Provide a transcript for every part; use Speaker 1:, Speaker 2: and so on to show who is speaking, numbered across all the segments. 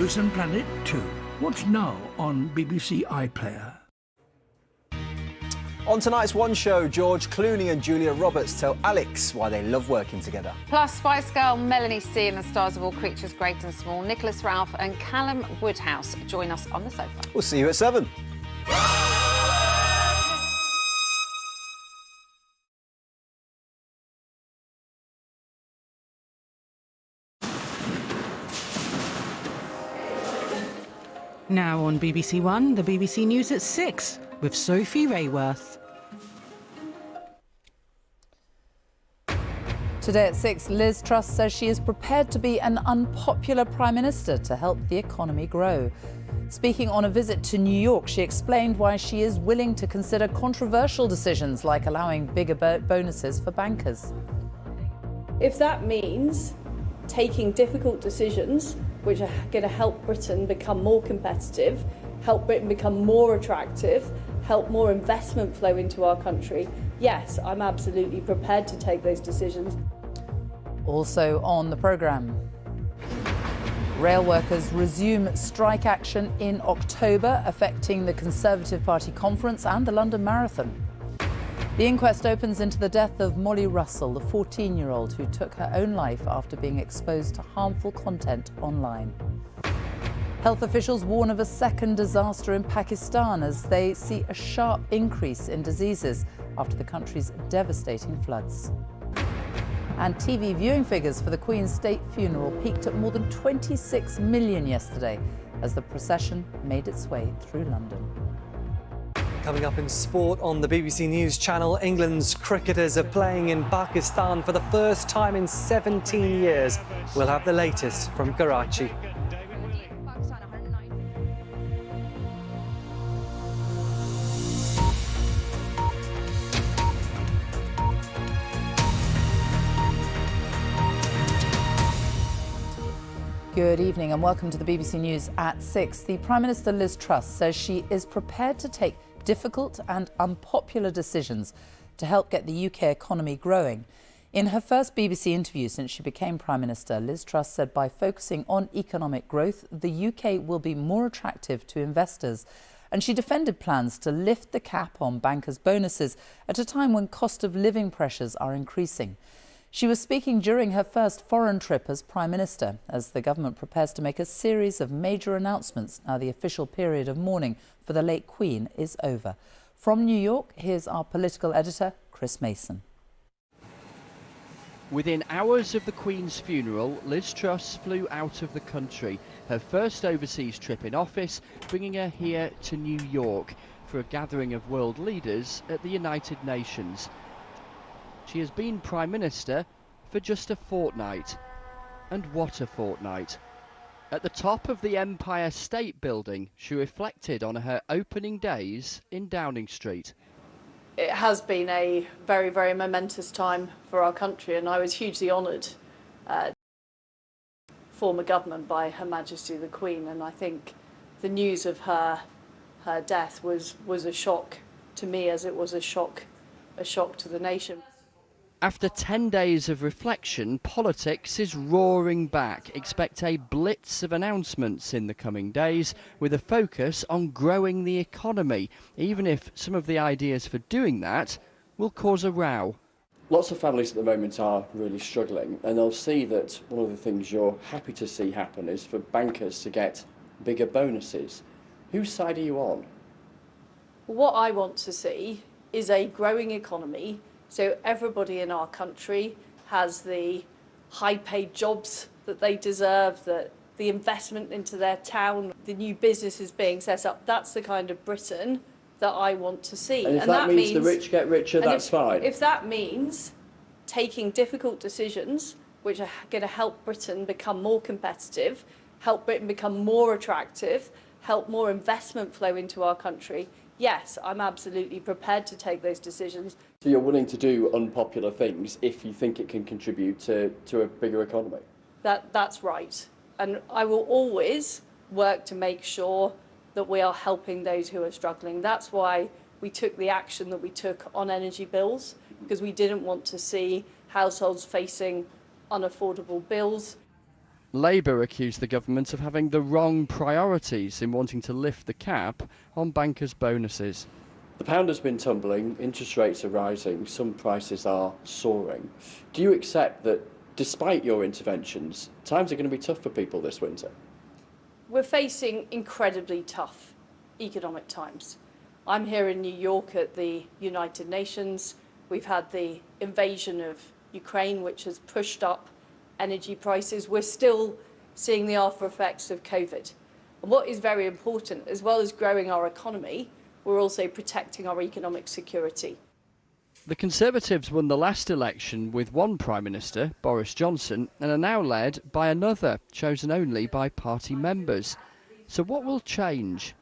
Speaker 1: Frozen Planet 2. Watch now on BBC iPlayer.
Speaker 2: On tonight's One Show, George Clooney and Julia Roberts tell Alex why they love working together.
Speaker 3: Plus, Spice Girl Melanie C and the stars of All Creatures Great and Small, Nicholas Ralph and Callum Woodhouse join us on the sofa.
Speaker 2: We'll see you at 7.
Speaker 4: Now on BBC One, the BBC News at 6 with Sophie Raworth.
Speaker 5: Today at 6, Liz Truss says she is prepared to be an unpopular Prime Minister to help the economy grow. Speaking on a visit to New York, she explained why she is willing to consider controversial decisions like allowing bigger bonuses for bankers.
Speaker 6: If that means taking difficult decisions which are going to help Britain become more competitive, help Britain become more attractive, help more investment flow into our country, yes, I'm absolutely prepared to take those decisions.
Speaker 5: Also on the programme. Rail workers resume strike action in October, affecting the Conservative Party conference and the London Marathon. The inquest opens into the death of Molly Russell, the 14-year-old who took her own life after being exposed to harmful content online. Health officials warn of a second disaster in Pakistan as they see a sharp increase in diseases after the country's devastating floods. And TV viewing figures for the Queen's state funeral peaked at more than 26 million yesterday as the procession made its way through London.
Speaker 2: Coming up in sport on the BBC News channel, England's cricketers are playing in Pakistan for the first time in 17 years. We'll have the latest from Karachi.
Speaker 5: Good evening and welcome to the BBC News at 6. The Prime Minister Liz Truss says she is prepared to take difficult and unpopular decisions to help get the UK economy growing. In her first BBC interview since she became Prime Minister, Liz Truss said by focusing on economic growth, the UK will be more attractive to investors. And she defended plans to lift the cap on bankers' bonuses at a time when cost of living pressures are increasing. She was speaking during her first foreign trip as Prime Minister, as the government prepares to make a series of major announcements now the official period of mourning for the late Queen is over. From New York, here's our political editor, Chris Mason.
Speaker 7: Within hours of the Queen's funeral, Liz Truss flew out of the country, her first overseas trip in office, bringing her here to New York for a gathering of world leaders at the United Nations. She has been Prime Minister for just a fortnight. And what a fortnight. At the top of the Empire State Building, she reflected on her opening days in Downing Street.
Speaker 6: It has been a very, very momentous time for our country, and I was hugely honoured uh, form a government by Her Majesty the Queen, and I think the news of her her death was was a shock to me as it was a shock a shock to the nation.
Speaker 7: After 10 days of reflection, politics is roaring back. Expect a blitz of announcements in the coming days with a focus on growing the economy, even if some of the ideas for doing that will cause a row.
Speaker 8: Lots of families at the moment are really struggling, and they'll see that one of the things you're happy to see happen is for bankers to get bigger bonuses. Whose side are you on?
Speaker 6: What I want to see is a growing economy so everybody in our country has the high paid jobs that they deserve, that the investment into their town, the new businesses being set up. That's the kind of Britain that I want to see.
Speaker 8: And if and that, that, means, the rich get richer, that's
Speaker 6: if,
Speaker 8: fine.
Speaker 6: If that means taking difficult decisions which are going to help Britain become more competitive, help Britain become more attractive, help more investment flow into our country, yes, I'm absolutely prepared to take those decisions.
Speaker 8: So you're willing to do unpopular things if you think it can contribute to, to a bigger economy?
Speaker 6: That, that's right. And I will always work to make sure that we are helping those who are struggling. That's why we took the action that we took on energy bills, because we didn't want to see households facing unaffordable bills.
Speaker 7: Labour accused the government of having the wrong priorities in wanting to lift the cap on bankers' bonuses.
Speaker 8: The pound has been tumbling, interest rates are rising, some prices are soaring. Do you accept that despite your interventions, times are going to be tough for people this winter?
Speaker 6: We're facing incredibly tough economic times. I'm here in New York at the United Nations. We've had the invasion of Ukraine, which has pushed up energy prices. We're still seeing the after effects of COVID. And what is very important, as well as growing our economy, we're also protecting our economic security.
Speaker 7: The Conservatives won the last election with one Prime Minister, Boris Johnson, and are now led by another, chosen only by party members. So, what will change?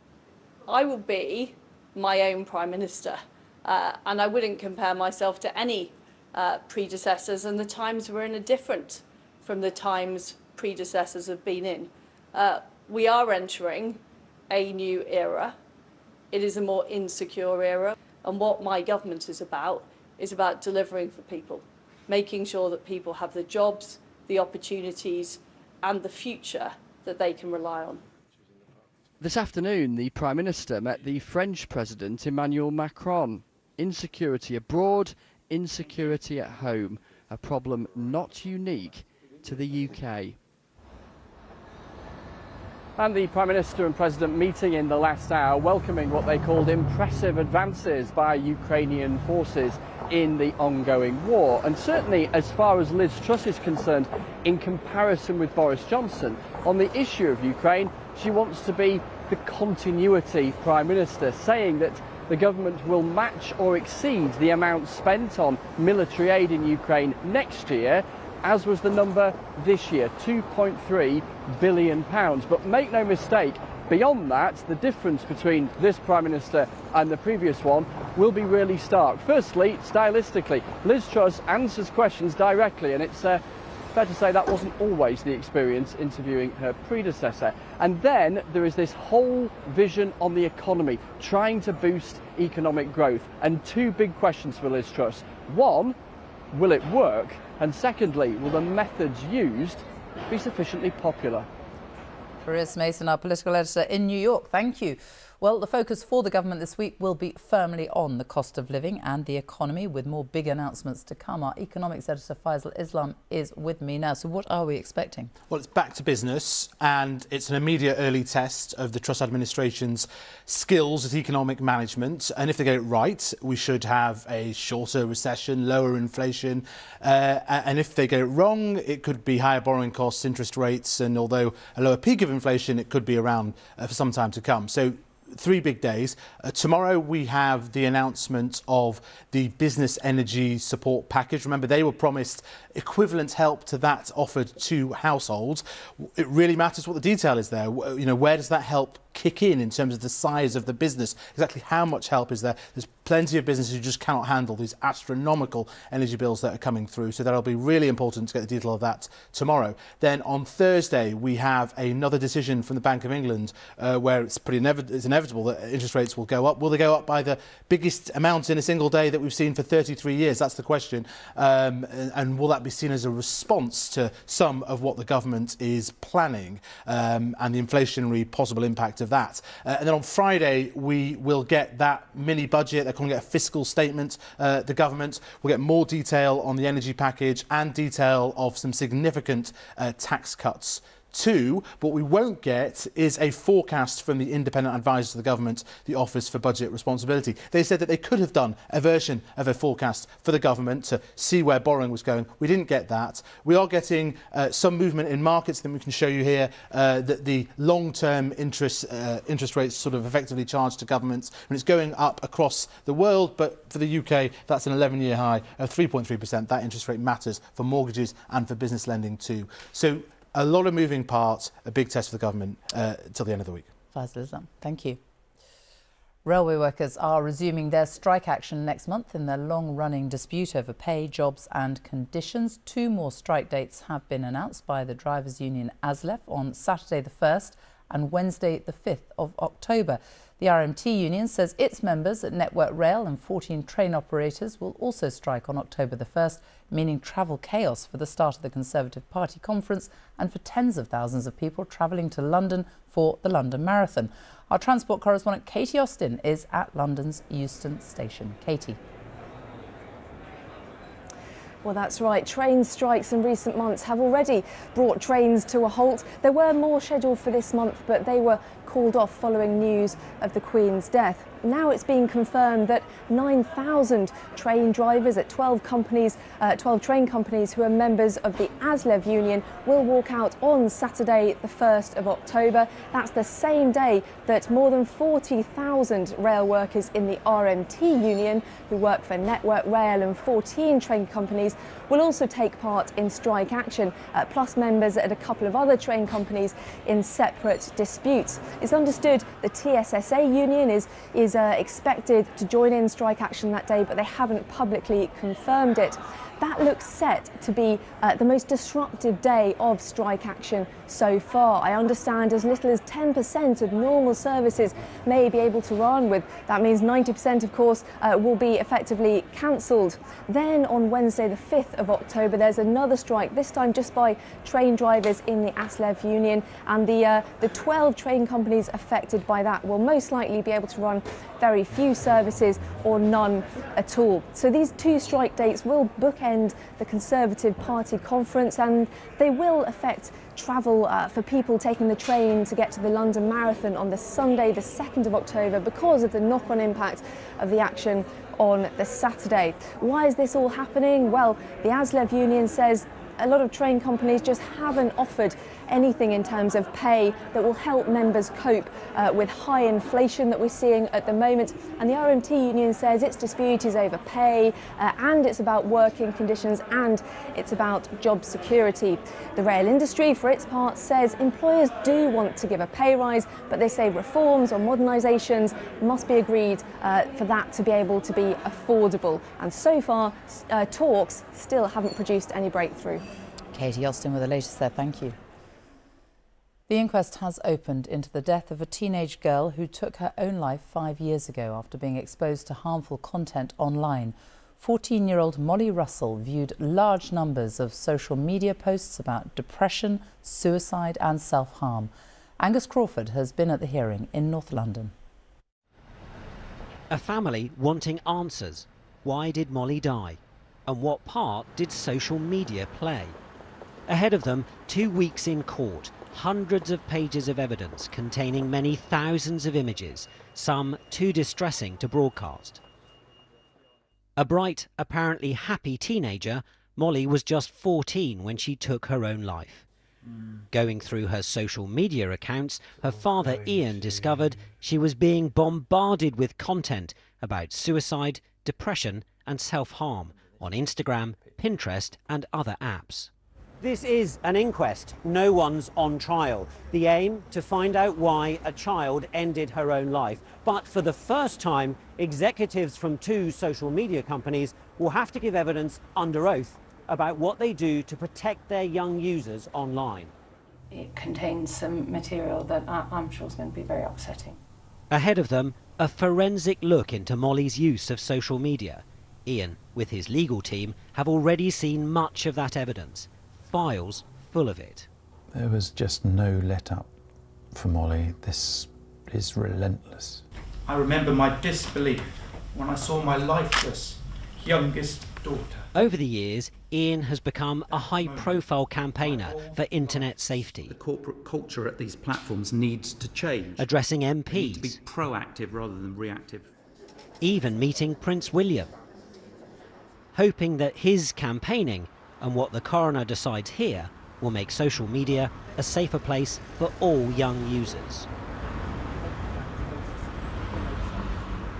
Speaker 6: I will be my own Prime Minister, uh, and I wouldn't compare myself to any uh, predecessors, and the times we're in are different from the times predecessors have been in. Uh, we are entering a new era. It is a more insecure era, and what my government is about is about delivering for people, making sure that people have the jobs, the opportunities, and the future that they can rely on.
Speaker 7: This afternoon, the Prime Minister met the French President Emmanuel Macron. Insecurity abroad, insecurity at home, a problem not unique to the UK. And the Prime Minister and President meeting in the last hour, welcoming what they called impressive advances by Ukrainian forces in the ongoing war. And certainly, as far as Liz Truss is concerned, in comparison with Boris Johnson, on the issue of Ukraine, she wants to be the continuity Prime Minister, saying that the government will match or exceed the amount spent on military aid in Ukraine next year, as was the number this year, 2.3 billion pounds. But make no mistake, beyond that, the difference between this Prime Minister and the previous one will be really stark. Firstly, stylistically, Liz Truss answers questions directly, and it's uh, fair to say that wasn't always the experience interviewing her predecessor. And then there is this whole vision on the economy, trying to boost economic growth. And two big questions for Liz Truss. One, will it work? And secondly, will the methods used be sufficiently popular?
Speaker 5: Chris Mason, our political editor in New York. Thank you. Well, the focus for the government this week will be firmly on the cost of living and the economy, with more big announcements to come. Our economics editor Faisal Islam is with me now. So, what are we expecting?
Speaker 9: Well, it's back to business, and it's an immediate early test of the Truss administration's skills at economic management. And if they get it right, we should have a shorter recession, lower inflation. Uh, and if they get it wrong, it could be higher borrowing costs, interest rates, and although a lower peak of inflation, it could be around uh, for some time to come. So three big days. Uh, tomorrow we have the announcement of the business energy support package. Remember, they were promised equivalent help to that offered to households. It really matters what the detail is there. You know, where does that help kick in in terms of the size of the business? Exactly how much help is there? There's plenty of businesses who just cannot handle these astronomical energy bills that are coming through. So that'll be really important to get the detail of that tomorrow. Then on Thursday, we have another decision from the Bank of England uh, where it's pretty it's inevitable that interest rates will go up. Will they go up by the biggest amount in a single day that we've seen for 33 years? That's the question. Um, and will that be seen as a response to some of what the government is planning um, and the inflationary possible impact of that? Uh, and then on Friday, we will get that mini budget. They're calling it a fiscal statement, uh, the government. We'll get more detail on the energy package and detail of some significant uh, tax cuts Two, what we won't get is a forecast from the independent advisor to the government, the Office for Budget Responsibility. They said that they could have done a version of a forecast for the government to see where borrowing was going. We didn't get that. We are getting uh, some movement in markets that we can show you here uh, that the long-term interest uh, interest rates sort of effectively charged to governments and it's going up across the world but for the UK that's an 11-year high of 3.3%. That interest rate matters for mortgages and for business lending too. So a lot of moving parts, a big test for the government uh, till the end of the week.
Speaker 5: Thank you. Railway workers are resuming their strike action next month in their long-running dispute over pay, jobs and conditions. Two more strike dates have been announced by the drivers' union ASLEF on Saturday the 1st and Wednesday, the 5th of October. The RMT union says its members at Network Rail and 14 train operators will also strike on October the 1st, meaning travel chaos for the start of the Conservative Party conference and for tens of thousands of people travelling to London for the London Marathon. Our transport correspondent Katie Austin is at London's Euston Station. Katie.
Speaker 10: Well, that's right. Train strikes in recent months have already brought trains to a halt. There were more scheduled for this month, but they were called off following news of the Queen's death. Now it's being confirmed that 9,000 train drivers at 12 companies, uh, 12 train companies who are members of the ASLEF union will walk out on Saturday, the 1st of October. That's the same day that more than 40,000 rail workers in the RMT union, who work for Network Rail and 14 train companies, will also take part in strike action, uh, plus members at a couple of other train companies in separate disputes. It's understood the TSSA union is, is uh, expected to join in strike action that day, but they haven't publicly confirmed it. That looks set to be uh, the most disruptive day of strike action so far. I understand as little as 10% of normal services may be able to run with. That means 90% of course uh, will be effectively cancelled. Then on Wednesday the 5th of October there's another strike, this time just by train drivers in the ASLEF union and the, uh, the 12 train companies affected by that will most likely be able to run very few services or none at all. So these two strike dates will bookend the Conservative Party conference and they will affect travel uh, for people taking the train to get to the London Marathon on the Sunday, the 2nd of October, because of the knock-on impact of the action on the Saturday. Why is this all happening? Well, the ASLEF union says a lot of train companies just haven't offered anything in terms of pay that will help members cope uh, with high inflation that we're seeing at the moment. And the RMT union says its dispute is over pay uh, and it's about working conditions and it's about job security. The rail industry, for its part, says employers do want to give a pay rise, but they say reforms or modernisations must be agreed uh, for that to be able to be affordable. And so far, uh, talks still haven't produced any breakthrough.
Speaker 5: Katie Austin with the latest there. Thank you. The inquest has opened into the death of a teenage girl who took her own life five years ago after being exposed to harmful content online. 14 year old Molly Russell viewed large numbers of social media posts about depression, suicide, and self harm. Angus Crawford has been at the hearing in North London.
Speaker 11: A family wanting answers. Why did Molly die? And what part did social media play? Ahead of them, two weeks in court, hundreds of pages of evidence containing many thousands of images, some too distressing to broadcast. A bright, apparently happy teenager, Molly was just 14 when she took her own life. Going through her social media accounts, her oh, father Ian discovered she was being bombarded with content about suicide, depression and self-harm on Instagram, Pinterest and other apps. This is an inquest. No one's on trial. The aim to find out why a child ended her own life. But for the first time, executives from two social media companies will have to give evidence under oath about what they do to protect their young users online.
Speaker 12: It contains some material that I'm sure is going to be very upsetting.
Speaker 11: Ahead of them, a forensic look into Molly's use of social media. Ian, with his legal team, have already seen much of that evidence files full of it.
Speaker 13: There was just no let up for Molly. This is relentless.
Speaker 14: I remember my disbelief when I saw my lifeless youngest daughter.
Speaker 11: Over the years, Ian has become a high profile campaigner for internet safety.
Speaker 15: The corporate culture at these platforms needs to change.
Speaker 11: Addressing MPs.
Speaker 15: Need to be proactive rather than reactive.
Speaker 11: Even meeting Prince William. Hoping that his campaigning and what the coroner decides here will make social media a safer place for all young users.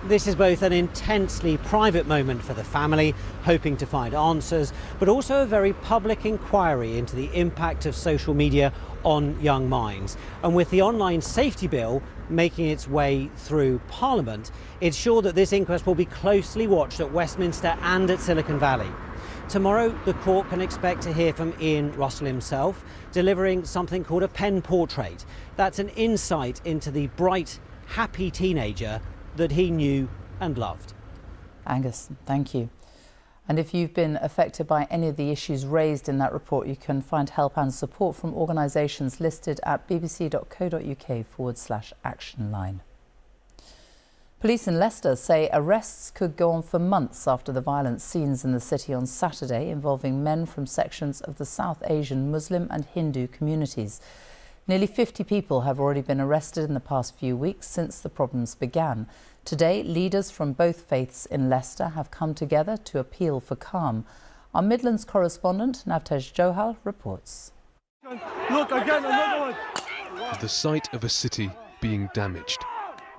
Speaker 11: This is both an intensely private moment for the family, hoping to find answers, but also a very public inquiry into the impact of social media on young minds. And with the online safety bill making its way through Parliament, it's sure that this inquest will be closely watched at Westminster and at Silicon Valley. Tomorrow, the court can expect to hear from Ian Russell himself, delivering something called a pen portrait. That's an insight into the bright, happy teenager that he knew and loved.
Speaker 5: Angus, thank you. And if you've been affected by any of the issues raised in that report, you can find help and support from organisations listed at bbc.co.uk forward slash action line. Police in Leicester say arrests could go on for months after the violent scenes in the city on Saturday involving men from sections of the South Asian Muslim and Hindu communities. Nearly 50 people have already been arrested in the past few weeks since the problems began. Today, leaders from both faiths in Leicester have come together to appeal for calm. Our Midlands correspondent, Navtej Johal, reports.
Speaker 16: Look, again, another one. The sight of a city being damaged.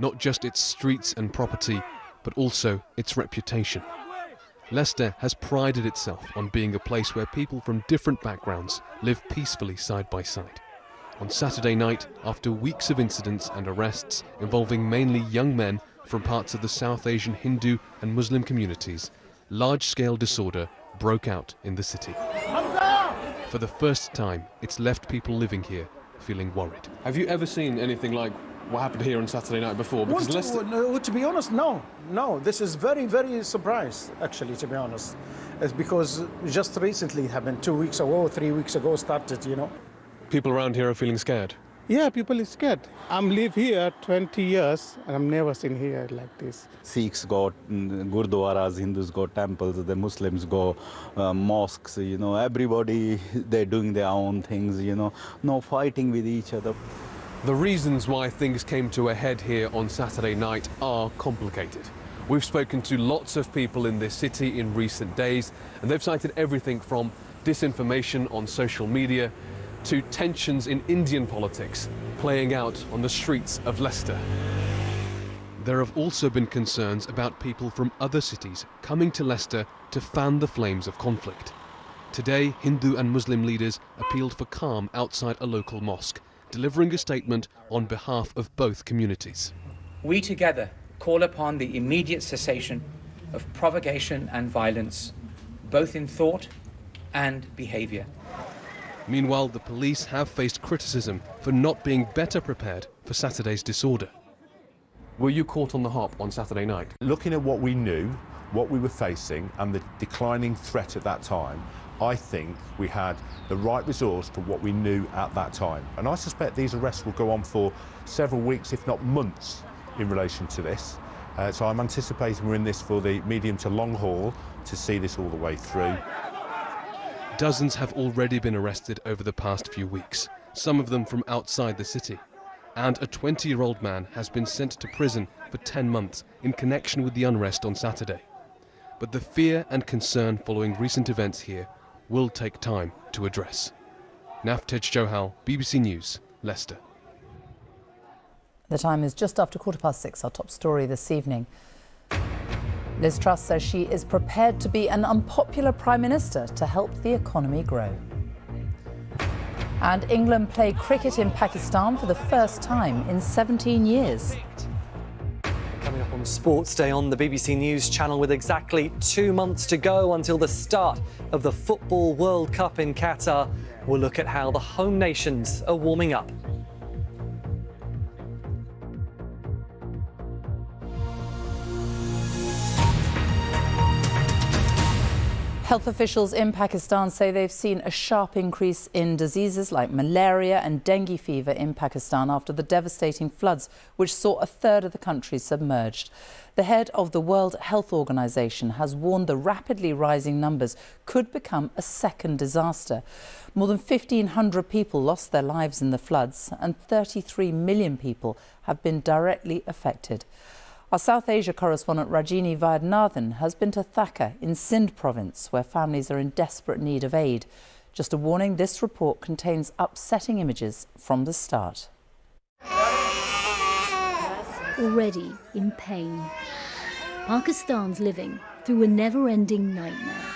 Speaker 16: Not just its streets and property, but also its reputation. Leicester has prided itself on being a place where people from different backgrounds live peacefully side by side. On Saturday night, after weeks of incidents and arrests involving mainly young men from parts of the South Asian Hindu and Muslim communities, large-scale disorder broke out in the city. For the first time, it's left people living here feeling worried. Have you ever seen anything like what happened here on Saturday night before?
Speaker 17: Because well, Leicester... no, to be honest, no. No, this is very, very surprised, actually, to be honest. It's because just recently it happened, two weeks ago, three weeks ago started, you know.
Speaker 16: People around here are feeling scared?
Speaker 17: Yeah, people are scared. I'm live here 20 years and I've never seen here like this.
Speaker 18: Sikhs got mm, gurdwaras, Hindus go temples, the Muslims go uh, mosques, you know, everybody, they're doing their own things, you know, no fighting with each other.
Speaker 16: The reasons why things came to a head here on Saturday night are complicated. We've spoken to lots of people in this city in recent days, and they've cited everything from disinformation on social media to tensions in Indian politics playing out on the streets of Leicester. There have also been concerns about people from other cities coming to Leicester to fan the flames of conflict. Today, Hindu and Muslim leaders appealed for calm outside a local mosque, delivering a statement on behalf of both communities.
Speaker 19: We together call upon the immediate cessation of provocation and violence, both in thought and behaviour.
Speaker 16: Meanwhile, the police have faced criticism for not being better prepared for Saturday's disorder. Were you caught on the hop on Saturday night?
Speaker 20: Looking at what we knew, what we were facing, and the declining threat at that time, I think we had the right resource for what we knew at that time. And I suspect these arrests will go on for several weeks, if not months, in relation to this. Uh, so I'm anticipating we're in this for the medium to long haul to see this all the way through.
Speaker 16: Dozens have already been arrested over the past few weeks, some of them from outside the city. And a 20 year old man has been sent to prison for 10 months in connection with the unrest on Saturday. But the fear and concern following recent events here will take time to address. Navtej Johal, BBC News, Leicester.
Speaker 5: The time is just after quarter past six, our top story this evening. Liz Truss says she is prepared to be an unpopular Prime Minister to help the economy grow. And England play cricket in Pakistan for the first time in 17 years.
Speaker 2: Coming up on Sports Day on the BBC News channel with exactly two months to go until the start of the Football World Cup in Qatar, we'll look at how the home nations are warming up.
Speaker 5: Health officials in Pakistan say they've seen a sharp increase in diseases like malaria and dengue fever in Pakistan after the devastating floods which saw a third of the country submerged. The head of the World Health Organization has warned the rapidly rising numbers could become a second disaster. More than 1,500 people lost their lives in the floods and 33 million people have been directly affected. Our South Asia correspondent Rajini Vaidyanathan has been to Thaka in Sindh province, where families are in desperate need of aid. Just a warning, this report contains upsetting images from the start.
Speaker 21: Already in pain, Pakistan's living through a never-ending nightmare.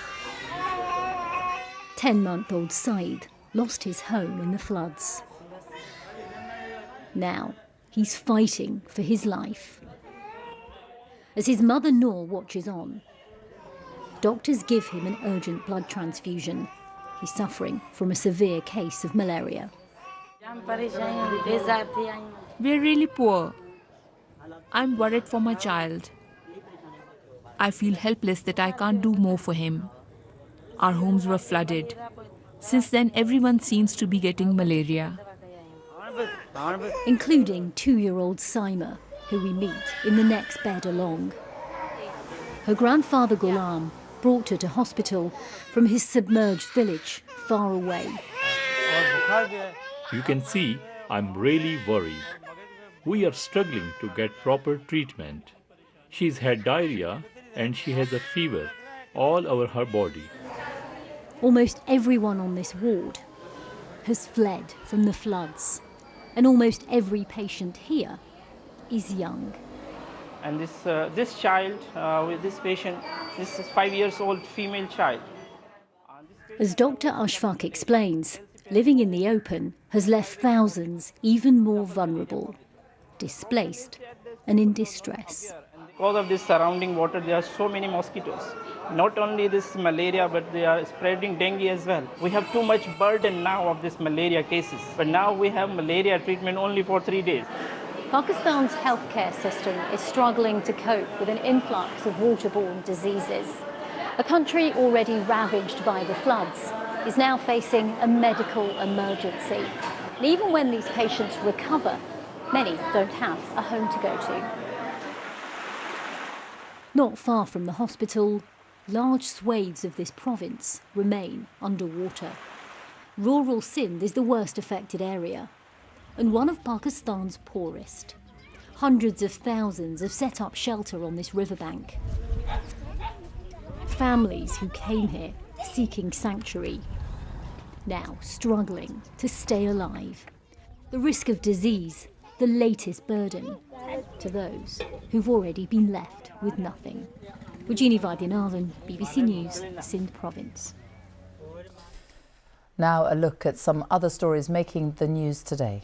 Speaker 21: 10-month-old Saeed lost his home in the floods. Now, he's fighting for his life as his mother Noor watches on. Doctors give him an urgent blood transfusion. He's suffering from a severe case of malaria.
Speaker 22: We're really poor. I'm worried for my child. I feel helpless that I can't do more for him. Our homes were flooded. Since then, everyone seems to be getting malaria.
Speaker 21: Including two year old Saima, who we meet in the next bed along. Her grandfather Ghulam brought her to hospital from his submerged village far away.
Speaker 23: You can see I'm really worried. We are struggling to get proper treatment. She's had diarrhea and she has a fever all over her body.
Speaker 21: Almost everyone on this ward has fled from the floods, and almost every patient here is young.
Speaker 24: And this, uh, this child, uh, with this patient, this is five years old female child.
Speaker 21: As Dr. Ashfaq explains, living in the open has left thousands even more vulnerable, displaced, and in distress.
Speaker 24: Because of this surrounding water, there are so many mosquitoes. Not only this malaria, but they are spreading dengue as well. We have too much burden now of this malaria cases. But now we have malaria treatment only for three days.
Speaker 21: Pakistan's healthcare system is struggling to cope with an influx of waterborne diseases. A country already ravaged by the floods is now facing a medical emergency. And even when these patients recover, many don't have a home to go to. Not far from the hospital, large swathes of this province remain underwater. Rural Sindh is the worst affected area and one of Pakistan's poorest. Hundreds of thousands have set up shelter on this riverbank. Families who came here seeking sanctuary, now struggling to stay alive. The risk of disease, the latest burden to those who've already been left with nothing. Rajini Vaidyanathan, BBC News, Sindh Province.
Speaker 5: Now a look at some other stories making the news today.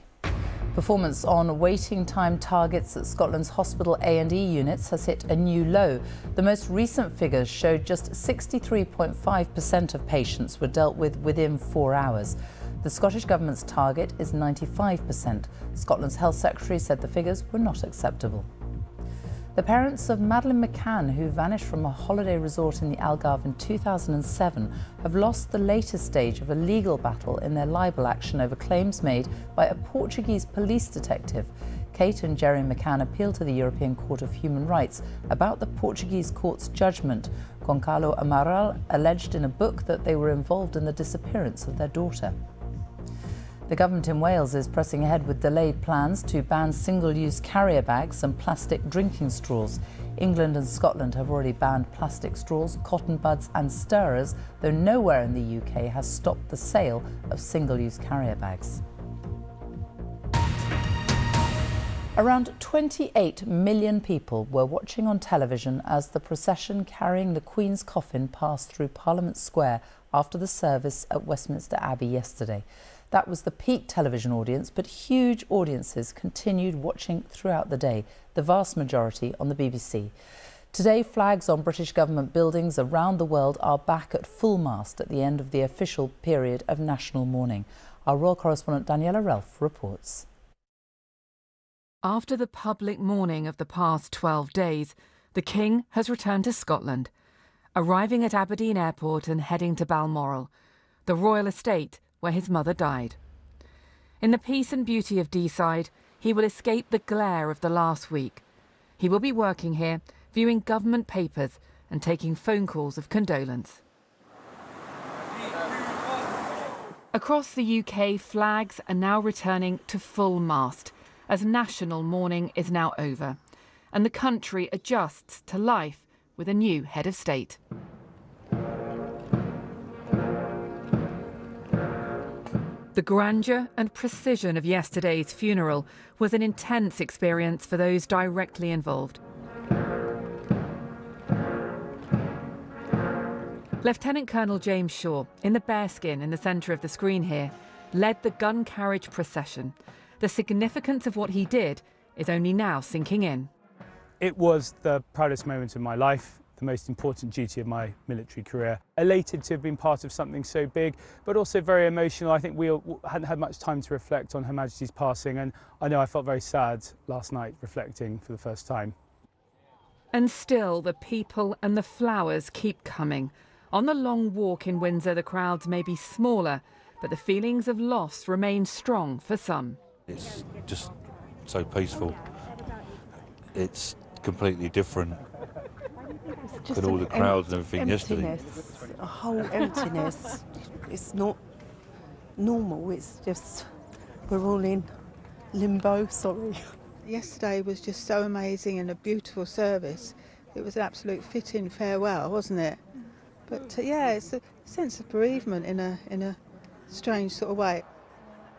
Speaker 5: Performance on waiting time targets at Scotland's hospital A&E units has hit a new low. The most recent figures showed just 63.5% of patients were dealt with within four hours. The Scottish Government's target is 95%. Scotland's Health Secretary said the figures were not acceptable. The parents of Madeleine McCann, who vanished from a holiday resort in the Algarve in 2007, have lost the latest stage of a legal battle in their libel action over claims made by a Portuguese police detective. Kate and Gerry McCann appealed to the European Court of Human Rights about the Portuguese court's judgment. Goncalo Amaral alleged in a book that they were involved in the disappearance of their daughter. The government in Wales is pressing ahead with delayed plans to ban single-use carrier bags and plastic drinking straws. England and Scotland have already banned plastic straws, cotton buds and stirrers, though nowhere in the UK has stopped the sale of single-use carrier bags. Around 28 million people were watching on television as the procession carrying the Queen's coffin passed through Parliament Square after the service at Westminster Abbey yesterday. That was the peak television audience, but huge audiences continued watching throughout the day, the vast majority on the BBC. Today, flags on British government buildings around the world are back at full mast at the end of the official period of national mourning. Our royal correspondent Daniela Ralph reports.
Speaker 25: After the public mourning of the past 12 days, the King has returned to Scotland, arriving at Aberdeen Airport and heading to Balmoral, the royal estate where his mother died. In the peace and beauty of Deeside, he will escape the glare of the last week. He will be working here, viewing government papers and taking phone calls of condolence. Across the UK, flags are now returning to full mast as national mourning is now over and the country adjusts to life with a new head of state. The grandeur and precision of yesterday's funeral was an intense experience for those directly involved. Lieutenant Colonel James Shaw, in the bearskin in the centre of the screen here, led the gun carriage procession. The significance of what he did is only now sinking in.
Speaker 26: It was the proudest moment of my life
Speaker 27: the most important duty of my military career. Elated to have been part of something so big, but also very emotional. I think we hadn't had much time to reflect on Her Majesty's passing, and I know I felt very sad last night reflecting for the first time.
Speaker 25: And still, the people and the flowers keep coming. On the long walk in Windsor, the crowds may be smaller, but the feelings of loss remain strong for some.
Speaker 28: It's just so peaceful. It's completely different.
Speaker 29: Just
Speaker 28: With all the crowds
Speaker 29: em-
Speaker 28: and everything yesterday.
Speaker 29: emptiness, A whole emptiness. it's not normal. It's just we're all in limbo. Sorry.
Speaker 30: Yesterday was just so amazing and a beautiful service. It was an absolute fitting farewell, wasn't it? But uh, yeah, it's a sense of bereavement in a in a strange sort of way.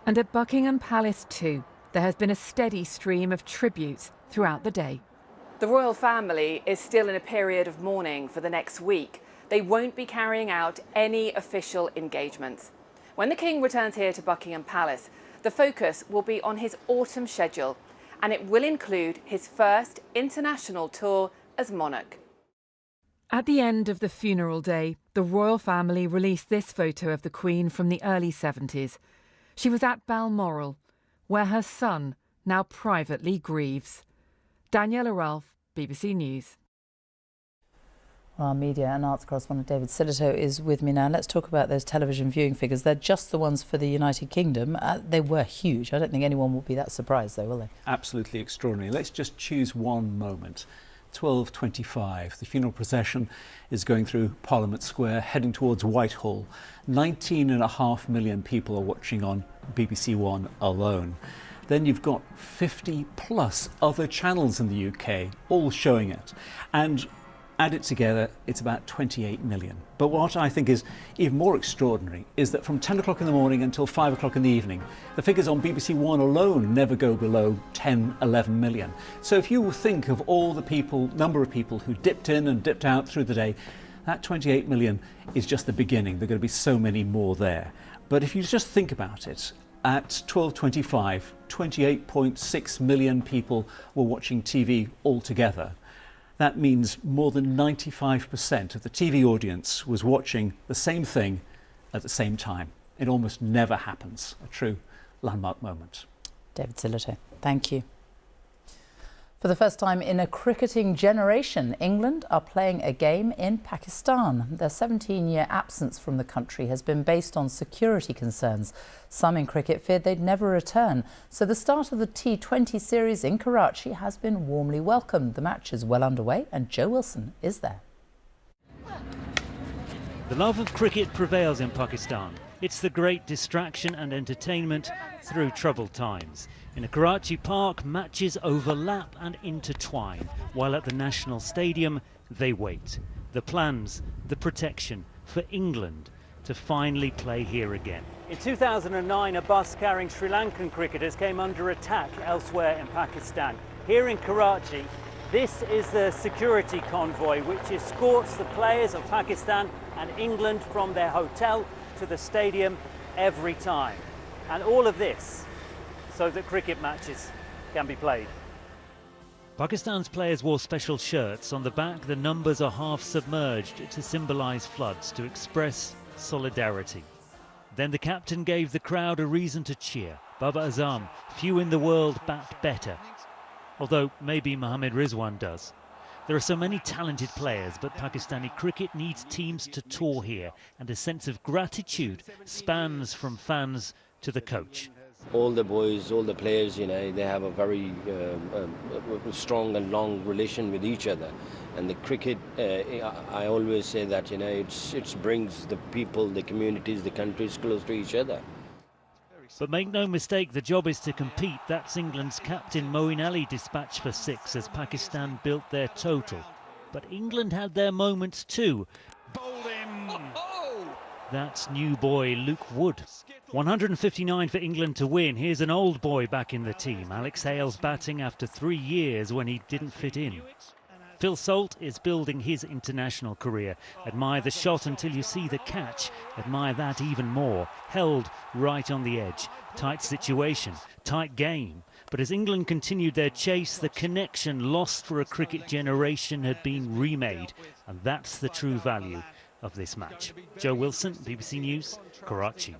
Speaker 25: And at Buckingham Palace, too, there has been a steady stream of tributes throughout the day.
Speaker 26: The royal family is still in a period of mourning for the next week. They won't be carrying out any official engagements. When the King returns here to Buckingham Palace, the focus will be on his autumn schedule, and it will include his first international tour as monarch.
Speaker 25: At the end of the funeral day, the royal family released this photo of the Queen from the early 70s. She was at Balmoral, where her son now privately grieves. Daniela Ralph, BBC News.
Speaker 5: Our media and arts correspondent David Sillito is with me now. Let's talk about those television viewing figures. They're just the ones for the United Kingdom. Uh, they were huge. I don't think anyone will be that surprised, though, will they?
Speaker 31: Absolutely extraordinary. Let's just choose one moment. 12.25. The funeral procession is going through Parliament Square, heading towards Whitehall. 19.5 million people are watching on BBC One alone. Then you've got 50 plus other channels in the UK, all showing it. And add it together, it's about 28 million. But what I think is even more extraordinary is that from 10 o'clock in the morning until 5 o'clock in the evening, the figures on BBC One alone never go below 10, 11 million. So if you think of all the people, number of people who dipped in and dipped out through the day, that 28 million is just the beginning. There are going to be so many more there. But if you just think about it, at 12.25, 28.6 million people were watching TV altogether. That means more than 95% of the TV audience was watching the same thing at the same time. It almost never happens. A true landmark moment.
Speaker 5: David Sillito, thank you. For the first time in a cricketing generation, England are playing a game in Pakistan. Their 17 year absence from the country has been based on security concerns. Some in cricket feared they'd never return. So the start of the T20 series in Karachi has been warmly welcomed. The match is well underway, and Joe Wilson is there.
Speaker 32: The love of cricket prevails in Pakistan. It's the great distraction and entertainment through troubled times. In a Karachi park, matches overlap and intertwine, while at the National Stadium, they wait. The plans, the protection for England to finally play here again.
Speaker 33: In 2009, a bus carrying Sri Lankan cricketers came under attack elsewhere in Pakistan. Here in Karachi, this is the security convoy which escorts the players of Pakistan and England from their hotel to the stadium every time. And all of this so that cricket matches can be played.
Speaker 32: Pakistan's players wore special shirts. On the back, the numbers are half submerged to symbolise floods, to express solidarity. Then the captain gave the crowd a reason to cheer. Babar Azam, few in the world bat better. Although maybe Mohammad Rizwan does. There are so many talented players, but Pakistani cricket needs teams to tour here, and a sense of gratitude spans from fans to the coach.
Speaker 34: All the boys, all the players, you know, they have a very um, um, strong and long relation with each other. And the cricket, uh, I always say that, you know, it's, it brings the people, the communities, the countries close to each other.
Speaker 32: But make no mistake, the job is to compete. That's England's captain Moeen Ali dispatched for six as Pakistan built their total. But England had their moments too. That's new boy Luke Wood. 159 for England to win. Here's an old boy back in the team. Alex Hales batting after three years when he didn't fit in. Phil Salt is building his international career. Admire the shot until you see the catch. Admire that even more. Held right on the edge. Tight situation, tight game. But as England continued their chase, the connection lost for a cricket generation had been remade. And that's the true value of this match. Joe Wilson, BBC News, Karachi.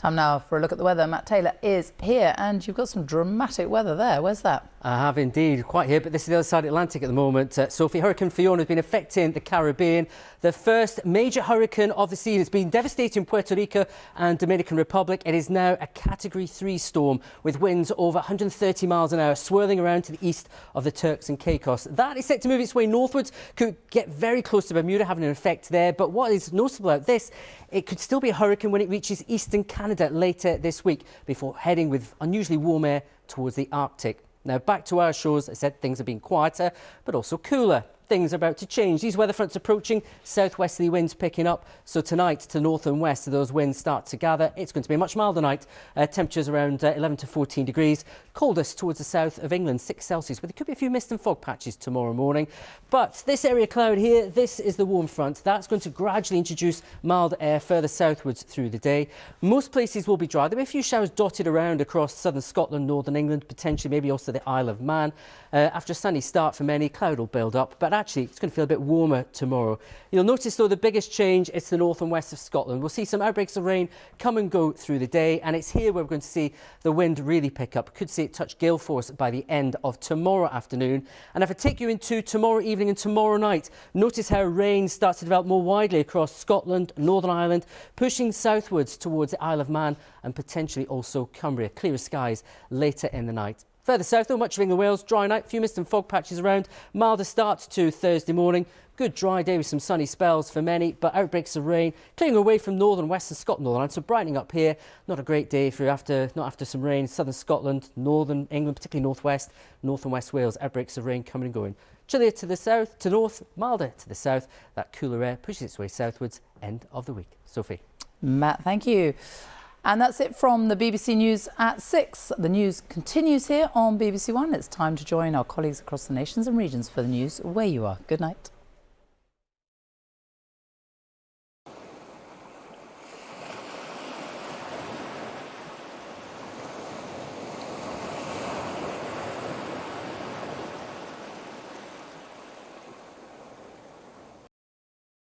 Speaker 5: Time now for a look at the weather. Matt Taylor is here, and you've got some dramatic weather there. Where's that?
Speaker 35: I have indeed, quite here, but this is the other side of the Atlantic at the moment. Uh, Sophie, Hurricane Fiona has been affecting the Caribbean. The first major hurricane of the season. It's been devastating Puerto Rico and Dominican Republic. It is now a Category 3 storm with winds over 130 miles an hour, swirling around to the east of the Turks and Caicos. That is set to move its way northwards, could get very close to Bermuda, having an effect there. But what is noticeable about this, it could still be a hurricane when it reaches eastern Canada later this week, before heading with unusually warm air towards the Arctic. Now, back to our shores, I said things have been quieter, but also cooler things are about to change. These weather fronts approaching, southwesterly winds picking up. So tonight to north and west, those winds start to gather. It's going to be a much milder night. Uh, temperatures around uh, 11 to 14 degrees. Coldest towards the south of England, 6 Celsius, but there could be a few mist and fog patches tomorrow morning. But this area cloud here, this is the warm front. That's going to gradually introduce mild air further southwards through the day. Most places will be dry. There will be a few showers dotted around across southern Scotland, northern England, potentially maybe also the Isle of Man. Uh, after a sunny start for many, cloud will build up, but actually it's going to feel a bit warmer tomorrow. You'll notice though the biggest change is the north and west of Scotland. We'll see some outbreaks of rain come and go through the day and it's here where we're going to see the wind really pick up. Could see it touch gale force by the end of tomorrow afternoon. And if I take you into tomorrow evening and tomorrow night, notice how rain starts to develop more widely across Scotland, Northern Ireland, pushing southwards towards the Isle of Man and potentially also Cumbria. Clearer skies later in the night. Further south, though, much of England Wales, dry night, few mist and fog patches around. Milder start to Thursday morning. Good dry day with some sunny spells for many, but outbreaks of rain clearing away from northern western Scotland, Northern Ireland. So brightening up here. Not a great day you're after not after some rain. Southern Scotland, northern England, particularly northwest, north and west Wales. Outbreaks of rain coming and going. Chillier to the south, to north, milder to the south. That cooler air pushes its way southwards. End of the week. Sophie.
Speaker 5: Matt, thank you. And that's it from the BBC News at 6. The news continues here on BBC One. It's time to join our colleagues across the nations and regions for the news where you are. Good night.